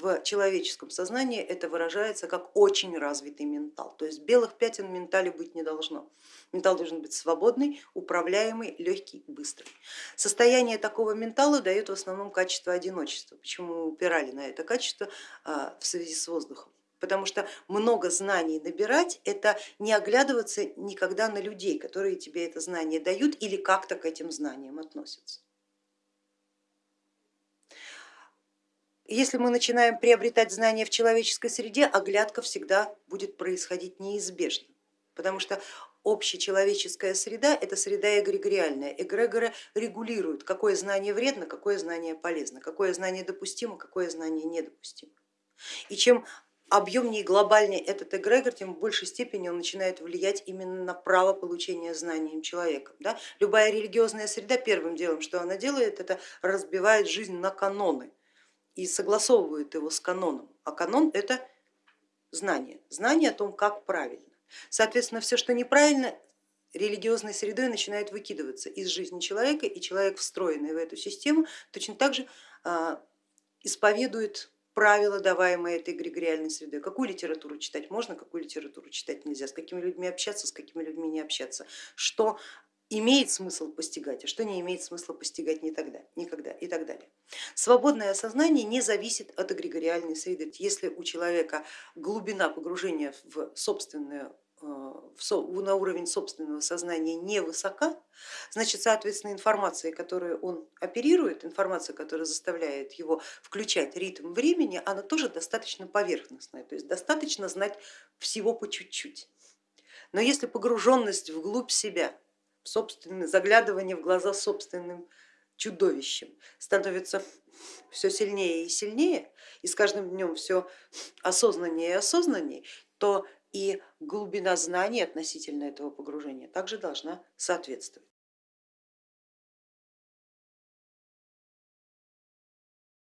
в человеческом сознании это выражается как очень развитый ментал, то есть белых пятен в ментале быть не должно. Ментал должен быть свободный, управляемый, легкий, быстрый. Состояние такого ментала дает в основном качество одиночества. Почему мы упирали на это качество а, в связи с воздухом? Потому что много знаний набирать это не оглядываться никогда на людей, которые тебе это знание дают или как-то к этим знаниям относятся. Если мы начинаем приобретать знания в человеческой среде, оглядка всегда будет происходить неизбежно, потому что общечеловеческая среда это среда эгрегориальная. Эгрегоры регулируют, какое знание вредно, какое знание полезно, какое знание допустимо, какое знание недопустимо. И чем объемнее и глобальнее этот эгрегор, тем в большей степени он начинает влиять именно на право получения знанием человека. Да? Любая религиозная среда первым делом, что она делает, это разбивает жизнь на каноны и согласовывают его с каноном, а канон это знание, знание о том, как правильно. Соответственно, все, что неправильно, религиозной средой начинает выкидываться из жизни человека, и человек, встроенный в эту систему, точно так же а, исповедует правила, даваемые этой эгрегориальной средой. Какую литературу читать можно, какую литературу читать нельзя, с какими людьми общаться, с какими людьми не общаться, что имеет смысл постигать, а что не имеет смысла постигать не тогда, никогда и так далее. Свободное сознание не зависит от эгрегориальной среды. Если у человека глубина погружения в собственную э, на уровень собственного сознания невысока, значит, соответственно, информация, которую он оперирует, информация, которая заставляет его включать ритм времени, она тоже достаточно поверхностная, то есть достаточно знать всего по чуть-чуть. Но если погруженность вглубь себя собственное заглядывание в глаза собственным чудовищем становится все сильнее и сильнее, и с каждым днем все осознаннее и осознаннее, то и глубина знаний относительно этого погружения также должна соответствовать.